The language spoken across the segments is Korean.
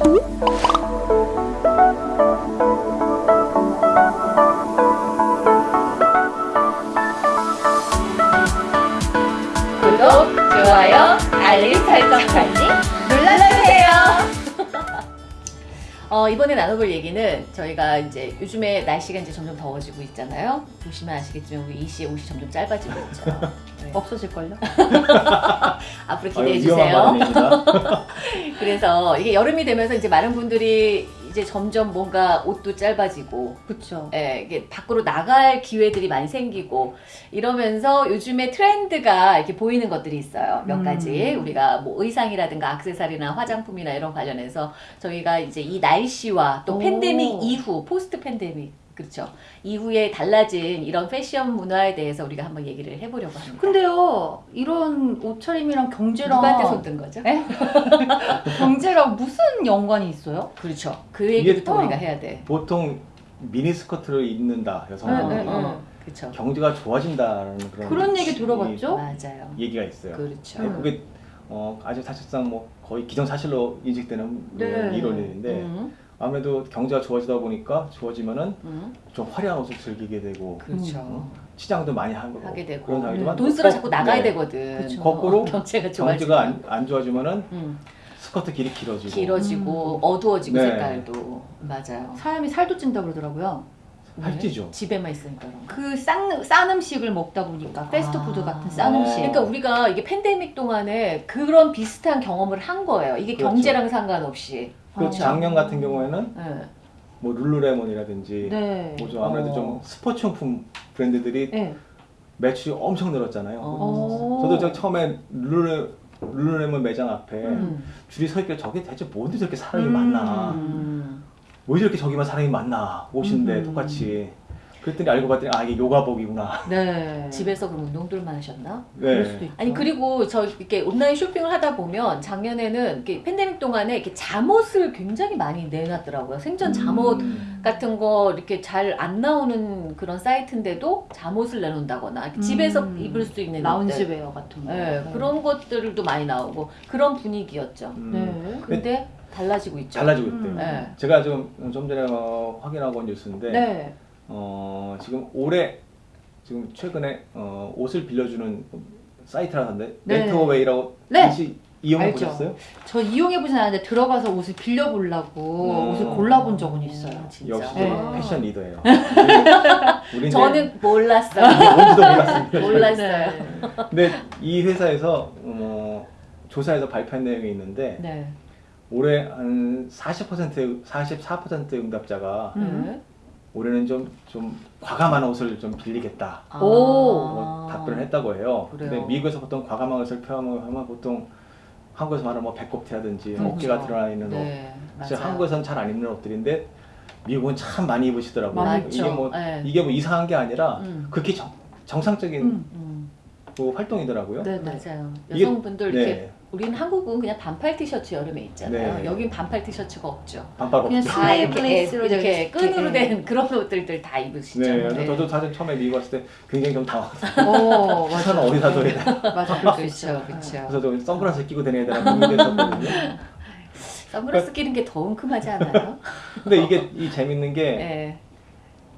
구 이번에 나눠볼 얘기는 저희가 이제 요즘에 날씨가 이제 점점 더워지고 있잖아요. 보시면 아시겠지만 우리 이 씨의 옷이 점점 짧아지고 있죠. 네. 없어질걸요? 앞으로 아유, 기대해 위험한 주세요. 발언입니다. 그래서 이게 여름이 되면서 이제 많은 분들이 이제 점점 뭔가 옷도 짧아지고 그쵸. 예, 이게 밖으로 나갈 기회들이 많이 생기고 이러면서 요즘에 트렌드가 이렇게 보이는 것들이 있어요. 몇 음. 가지 우리가 뭐 의상이라든가 액세서리나 화장품이나 이런 관련해서 저희가 이제 이 날씨와 또 오. 팬데믹 이후 포스트 팬데믹 그렇죠. 이후에 달라진 이런 패션 문화에 대해서 우리가 한번 얘기를 해보려고 합니다. 근데요, 이런 옷차림이랑 경제랑. 누구한테 손든 거죠? 에? 경제랑 무슨 연관이 있어요? 그렇죠. 그 얘기부터 우리가 해야 돼. 보통 미니스커트를 입는다 여성분들이 네, 네, 네. 그렇죠. 경제가 좋아진다라는 그런 그런 얘기 이- 들어봤죠? 맞아요. 얘기가 있어요. 그렇죠. 네, 그게 어, 아주 사실상 뭐 거의 기정사실로 인식되는 네. 그런 이론인데 음, 아무래도 경제가 좋아지다 보니까 좋아지면은 음, 좀 화려한 옷을 즐기게 되고 그렇죠. 치장도 많이 하고 하게 되고 그런 상황이지만 돈 쓰러 거- 자꾸 나가야 네. 되거든. 그쵸. 거꾸로 경제가 좋아지면 경제가 안, 안 좋아지면은 음, 스커트 길이 길어지고 길어지고 음. 어두워지고 네. 색깔도 맞아요. 사람이 살도 찐다 그러더라고요. 살찌죠. 집에만 있으니까 그런 거. 그 싼, 싼 음식을 먹다 보니까 패스트푸드 아. 같은 싼 어. 음식. 그러니까 우리가 이게 팬데믹 동안에 그런 비슷한 경험을 한 거예요. 이게 그렇죠. 경제랑 상관없이. 그 어. 작년 같은 경우에는 네. 뭐 룰루레몬이라든지 네. 뭐죠 아무래도 어. 좀 스포츠용품 브랜드들이 네. 매출이 엄청 늘었잖아요. 어. 저도 저 처음에 룰루 룰루레몬 매장 앞에 음. 줄이 서 있길래 저게 대체 뭔데 저렇게 사람이 음. 많나 음. 왜 저렇게 저기만 사람이 많나 옷인데 음. 똑같이 그랬더니 알고 봤더니 아 이게 요가복이구나 네. 집에서 그럼 운동들만 하셨나? 그럴 수도 네. 있죠. 아니 그리고 저 이렇게 온라인 쇼핑을 하다 보면 작년에는 이렇게 팬데믹 동안에 이렇게 잠옷을 굉장히 많이 내놨더라고요. 생전 잠옷 음. 같은 거 이렇게 잘 안 나오는 그런 사이트인데도 잠옷을 내놓는다거나 이렇게 집에서 음. 입을 수 있는 라운지 옷들. 웨어 같은 거. 네, 그런 것들도 많이 나오고 그런 분위기였죠. 음. 네. 근데 달라지고 있죠. 달라지고 음. 있대요. 네. 제가 좀, 좀 전에 어, 확인하고 온 뉴스인데 네. 어, 지금 올해 지금 최근에 어, 옷을 빌려주는 사이트라던데 네. 렌트어웨이라고 네. 혹시 이용해 알죠. 보셨어요? 저 이용해 보진 않았는데 들어가서 옷을 빌려 보려고 음. 옷을 골라 본 적은 있어요. 진짜. 역시 네. 패션 리더예요. 우리 저는 몰랐어요. 뭔지도 몰랐습니다. 몰랐어요. 근데 이 회사에서 어, 조사에서 발표한 내용이 있는데 네. 올해 한 40% 44% 응답자가 음. 네. 올해는 좀 좀 과감한 옷을 좀 빌리겠다. 아. 오. 뭐 답변을 했다고 해요. 그래요? 근데 미국에서 보통 과감한 것을 표현하면 보통 한국에서 말하는 뭐 배꼽티라든지 그렇죠. 어깨가 드러나 있는 옷. 네. 한국에서는 잘 안 입는 옷들인데 미국은 참 많이 입으시더라고요. 많이 이게. 뭐 네. 이게 뭐 이상한 게 아니라 음. 그렇게 정, 정상적인 음. 음, 그 활동이더라고요. 네, 네. 맞아요. 이게- 여성분들 이렇게 네. 우리는 한국은 그냥 반팔 티셔츠 여름에 입잖아요. 네. 여긴 반팔 티셔츠가 없죠. 반팔 그냥. 다다 이렇게 끈으로 있- 된 그런 옷들들 다 입으시죠. 네, 그래서 저도 사실 처음에 미국 왔을 때 굉장히 좀 당황했어요. 어, 우선 맞아. 어디다 둬야 되나. 맞아, 그렇죠, 있죠. 그렇죠. 그래서 저 선글라스 끼고 다녀야 되나 고민됐었거든요. 선글라스 끼는 게더 은큼하지 않아요? 근데 이게 이 재밌는 게 네.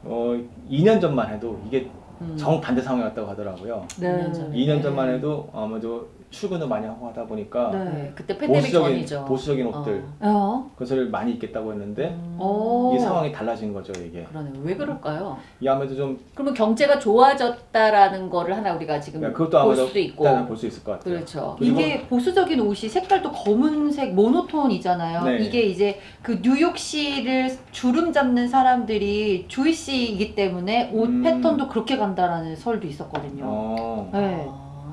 어, 2년 전만 해도 이게 음. 정반대 상황이었다고 하더라고요. 네. 2년 전에. 2년 전만 해도 아무래도 출근을 많이 하고 하다 보니까 네. 네, 그때 팬데믹 보수적인 전이죠. 보수적인 옷들 어. 어. 그것을 많이 입겠다고 했는데 음, 오. 이 상황이 달라진 거죠 이게. 그러네요. 왜 그럴까요? 이 아무래도 좀 그러면 경제가 좋아졌다라는 거를 하나 우리가 지금 네, 그것도 볼 수도 있고 볼수 있을 것 같아요. 그렇죠. 이게 보수적인 옷이 색깔도 검은색 모노톤이잖아요. 네. 이게 이제 그 뉴욕시를 주름 잡는 사람들이 주이시이기 때문에 옷 음. 패턴도 그렇게 간다라는 설도 있었거든요. 어. 네.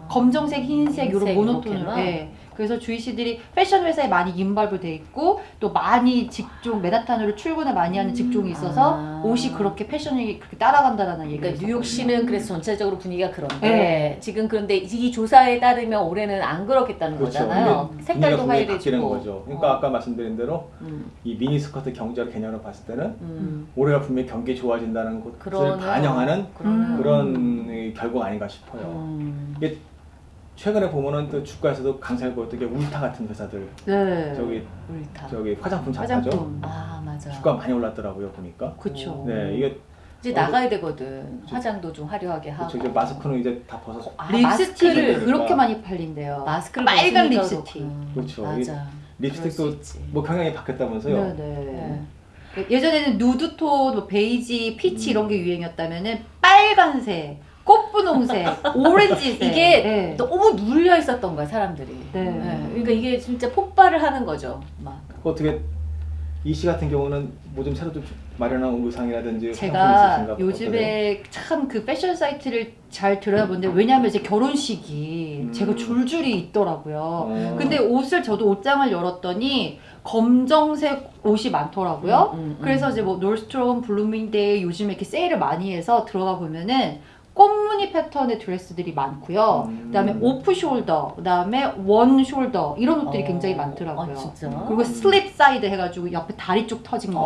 아. 검정색, 흰색 이런. 이렇게만? 네. 그래서 주이시들이 패션 회사에 많이 인발브 돼 있고 또 많이 직종 맨하탄으로 출근을 많이 하는 직종이 있어서 아. 옷이 그렇게 패션이 그렇게 따라간다라는 얘기가 그러니까. 뉴욕시는 그래서 전체적으로 분위기가 그런데 네. 지금 그런데 이 조사에 따르면 올해는 안 그렇겠다는 그렇죠. 거잖아요. 이게 색깔도 화려해지고. 거죠. 그러니까 어. 아까 말씀드린 대로 음, 이 미니스커트 경제학 개념으로 봤을 때는 음. 올해가 분명히 경기 좋아진다는 것을 그러네요. 반영하는 그러네요. 음. 그런 결과가 아닌가 싶어요. 음. 이게 최근에 보면은 또 주가에서도 강세를 보였던 게 울타 같은 회사들 네. 저기 울타. 저기 화장품 잡화죠. 화장품. 아 맞아. 주가 많이 올랐더라고요 보니까. 그쵸. 네 이게 이제 나가야 되거든. 화장도 좀 화려하게 하고. 그쵸, 이제 마스크는 이제 다 벗어서 아, 립스틱이 마스크를- 그렇게 많이 팔린대요. 마스크를 빨간 벗으니까 립스틱. 그렇구나. 그렇죠. 맞아. 립스틱도 수 있지. 뭐 경향이 바뀌었다면서요. 네네. 네. 예전에는 누드톤, 뭐 베이지, peach 이런 게 유행이었다면은 빨간색, 꽃분홍색, 오렌지색 이게 네. 너무 눌려 있었던 거야 사람들이. 네. 네. 그러니까 이게 진짜 폭발을 하는 거죠. 막. 어떻게 이 씨 같은 경우는 뭐 좀 새로 좀 마련한 의상이라든지 제가 요즘에 참 그 패션 사이트를 잘 들여다보는데 왜냐하면 이제 결혼식이 음. 제가 줄줄이 있더라고요. 어. 근데 옷을 저도 옷장을 열었더니 검정색 옷이 많더라고요. 음, 음, 음. 그래서 이제 뭐 Nordstrom, Bloomingdale 요즘에 이렇게 세일을 많이 해서 들어가 보면은 꽃무늬 패턴의 드레스들이 많고요. 음. 그다음에 off shoulder, 그다음에 one shoulder 이런 옷들이 어. 굉장히 많더라고요. 아, 진짜. 그리고 slit side 해가지고 옆에 다리 쪽 터진 거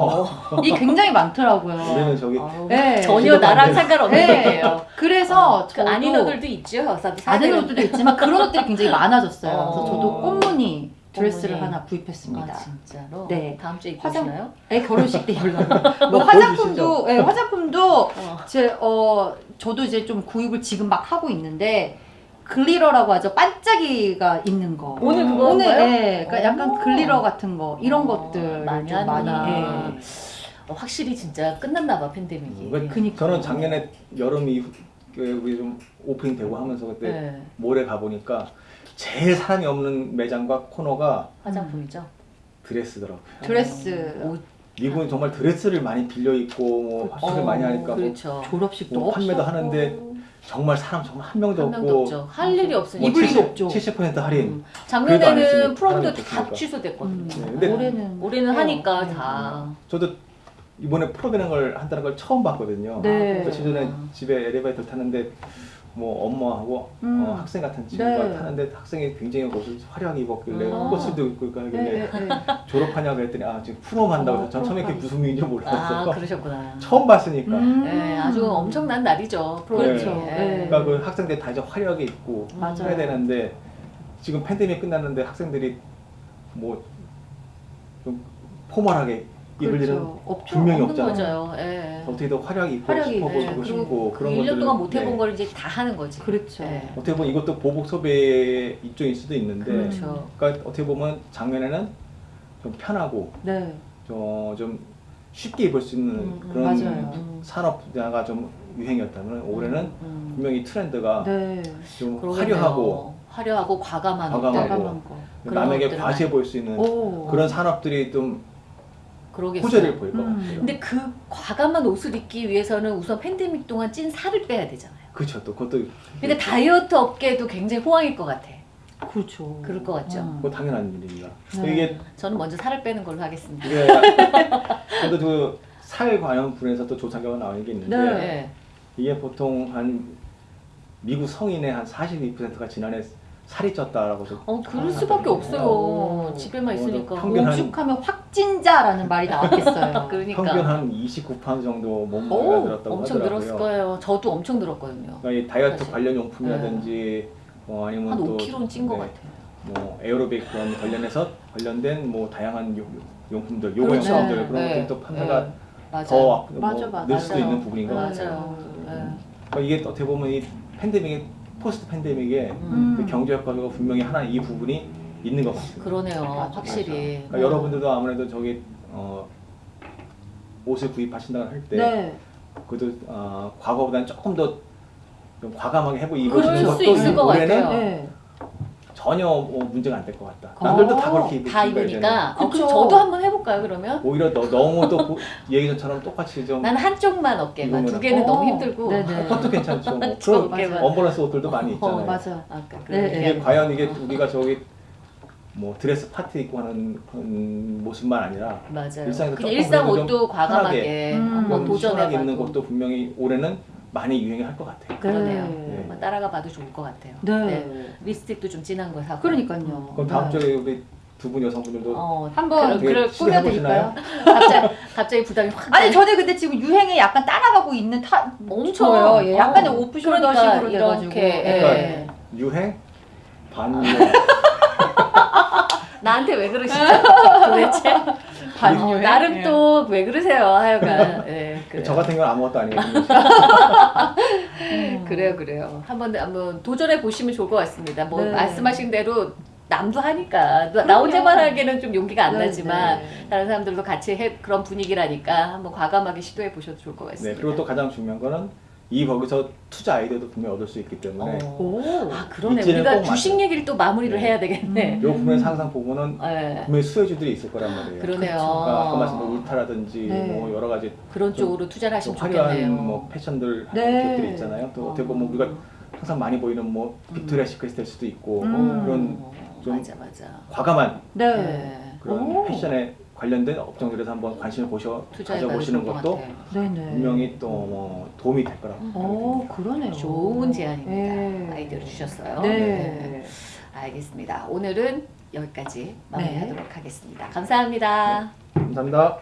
어. 이게 굉장히 많더라고요. 우리는 저기 네. 전혀 나랑 상관없는 네. 얘기예요. 그래서 그 저도 아닌 옷들도 있죠. 아는 옷들도 있지만 그런 옷들이 굉장히 많아졌어요. 어. 그래서 저도 꽃무늬 드레스를 꽃무늬. 하나 구입했습니다. 아 진짜로? 네. 다음 주에 입고 화장- 오시나요? 애 결혼식 때 입으려고. 뭐뭐 화장품도, 예, 화장품 도 어. 제, 어, 저도 이제 좀 구입을 지금 막 하고 있는데, glitter라고 하죠. 반짝이가 있는 거. 오늘 그거 오늘? 예, 그러니까 약간 오. glitter 같은 거, 이런 어, 것들 많이 좀 많이. 하는구나. 예. 어, 확실히 진짜 끝났나 봐 팬데믹이. 그- 그니까. 저는 작년에 여름 이후 우리 좀 오프닝 되고 하면서 그때 네. mall에 가 보니까 제일 사람이 없는 매장과 코너가 화장품이죠. 드레스더라고요. 드레스. 옷. 미국은 정말 드레스를 많이 빌려 입고 뭐 화장을 어, 많이 하니까 뭐 그렇죠. 졸업식도 뭐 판매도 없었고. 하는데 정말 사람 정말 한 명도 한 명도 없고 없죠. 할 일이 없으니까. 입을 일이 없죠. 70% 할인. 음. 했으니까. 작년에는 프롬도 다. 취소됐거든요. 음, 네, 올해는. 올해는. 하니까 네. 다. 저도 이번에 프로그램 걸 한다는 걸 처음 봤거든요. 네. 며칠 전에 집에 엘리베이터 탔는데 뭐 엄마하고 음. 어, 학생 같은 친구가 네. 타는데 학생이 굉장히 옷을 화려하게 입었길래 어. 꽃을 들고 있고 하길래 네, 네, 네. 졸업하냐고 했더니 아 지금 프롬 한다고 해서 전 처음에 그게 무슨 의미인지 아 몰랐어요. 그러셨구나. 처음 봤으니까. 음. 네, 아주 엄청난 날이죠. 그렇죠. 네. 네. 그러니까 그 학생들 다 이제 화려하게 입고 맞아요. 해야 되는데 지금 팬데믹 끝났는데 학생들이 뭐 좀 포멀하게 입을 일은 그렇죠. 없죠. 분명히 없잖아요. 예. 어떻게 더 화려하게 입고 화려하게 싶어 입고, 보이고 그리고 싶고 그 그런 1년 것들을 동안 못 해본 네. 걸 이제 다 하는 거지. 그렇죠. 네. 어떻게 보면 이것도 보복 소비의 일종일 수도 있는데 그렇죠. 그러니까 어떻게 보면 작년에는 좀 편하고 네. 저좀 쉽게 입을 수 있는 음, 음, 그런 맞아요. 음. 산업 분야가 좀 유행이었다면 올해는 음. 분명히 트렌드가 네. 좀 그러겠네요. 화려하고 화려하고 과감한 과감하고. 그런 남에게 과시해 보일 수 있는 오. 그런 산업들이 좀 그러겠어요. 호재를 보일 것 음. 같아요. 근데 그 과감한 옷을 입기 위해서는 우선 팬데믹 동안 찐 살을 빼야 되잖아요. 그렇죠. 또 그것도 그러니까 다이어트 업계도 굉장히 호황일 것 같아. 그렇죠. 그럴 것 같죠. 음. 그거 당연한 일입니다. 네. 이게 저는 먼저 살을 빼는 걸로 하겠습니다. 이게 저도 그살 관련 분에서 또 조사 결과 나온 게 있는데 네. 네. 이게 보통 한 미국 성인의 한 42%가 지난해 살이 쪘다라고 해서 어, 그럴 수밖에 없어요. 어. 집에만 어, 있으니까. 평균 한- 오죽하면 확진자라는 말이 나왔겠어요. 그러니까. 평균 한 29파운드 정도 몸무게가 오, 늘었다고 엄청 하더라고요. 늘었을 거예요. 저도 엄청 늘었거든요. 그러니까 이 다이어트 사실. 관련 용품이라든지 뭐 아니면 한 또 5kg는 찐 것 네, 같아요. 뭐 에어로빅 그런 관련해서 관련된 뭐 다양한 용, 용품들, 요가 그렇죠. 용품들 네, 그런 네, 것들이 또 판매가 네. 맞아요. 더 맞아, 뭐 맞아. 늘 수도. 있는 부분인 것 같아요. 맞아요. 네. 그러니까 이게 어떻게 보면 이 팬데믹 포스트 팬데믹에 음. 그 경제 효과가 분명히 하나 이 부분이 있는 것 같습니다. 그러네요. 맞아, 확실히. 그러니까 여러분들도 아무래도 저기 어, 옷을 구입하신다고 할때 네. 그래도 어, 과거보다는 조금 더좀 과감하게 해보 입으시는 것도 올해는 같아요. 네. 전혀 뭐 문제가 안 될 것 같다. 남들도 다 그렇게 입으니까 다 입으니까. 어, 그럼. 저도 한번 해볼까요, 그러면? 오히려 너, 너무 또 보- 얘기 전처럼 똑같이 좀 난 한쪽만 어깨만. 두 개는 어, 너무 힘들고. 네네. 그것도 괜찮죠. 뭐. 그런 어깨만. 언버런스 옷들도 많이 있잖아요. 어, 맞아. 아까 그 네, 이게 과연 이게 우리가 저기 뭐 드레스 파티 입고 하는 그런 모습만 아니라 맞아요. 일상에서 일상 옷도 과감하게 음. 한번 도전해봐도 입는 것도 분명히 올해는 많이 유행할 것 같아요. 그러네요. 네. 한번 따라가 봐도 좋을 것 같아요. 네. 립스틱도 좀 진한 거 사고. 그러니까요. 그럼 다음 네. 주에 우리 두 분 여성분들도 어, 한번 그럴 꾸며드릴까요? 갑자기 갑자기 부담이 확. 아니. 저는 근데 지금 유행에 약간 따라가고 있는 타 엄청. 예, 약간의 어. 오프숄더 그러니까 식으로. 이렇게, 예. 그러니까 유행 반년 나한테 왜 그러시죠? 도대체 반년에? 어, 나름 예. 또왜 그러세요 하여간 예, 그래요. 저 같은 경우는 아무것도 아니거든요. 음. 그래요 그래요 한번 한번 도전해 보시면 좋을 것 같습니다 뭐 네. 말씀하신 대로 남도 하니까 나- 나 혼자만 하기에는 좀 용기가 안 네, 나지만 네. 다른 사람들도 같이 해 그런 분위기라니까 한번 과감하게 시도해 보셔도 좋을 것 네, 같습니다. 그리고 또 가장 중요한 거는 이 거기서 투자 아이디어도 분명히 얻을 수 있기 때문에 어. 오. 아 그러네 입지는 우리가 꼭 주식. 얘기를 또 마무리를 네. 해야 되겠네. 음. 요 부분에서 항상 보면은 네. 분명히 수혜주들이 있을 거란 말이에요. 그러네요. 그러니까 아까 말씀드린 울타라든지 네. 뭐 여러 가지 그런 좀 쪽으로 투자를 하시면 좀 화려한 좋겠네요. 뭐 패션들 네. 기업들이 있잖아요. 또 어떻게 보면 우리가 항상 많이 보이는 뭐 빅토리아 시크릿 될 수도 있고 음. 그런 어, 좀 맞아 맞아. 과감한 네. 네. 그런 오. 패션에 관련된 업종들에서 한번 관심을 보셔 가져보시는 것 것도 같아요. 네네. 분명히 또 뭐 도움이 될 거라고 오, 생각합니다. 그러네요. 좋은 제안입니다. 네. 아이디어를 주셨어요. 네. 알겠습니다. 오늘은 여기까지 네. 마무리하도록 하겠습니다. 감사합니다. 감사합니다.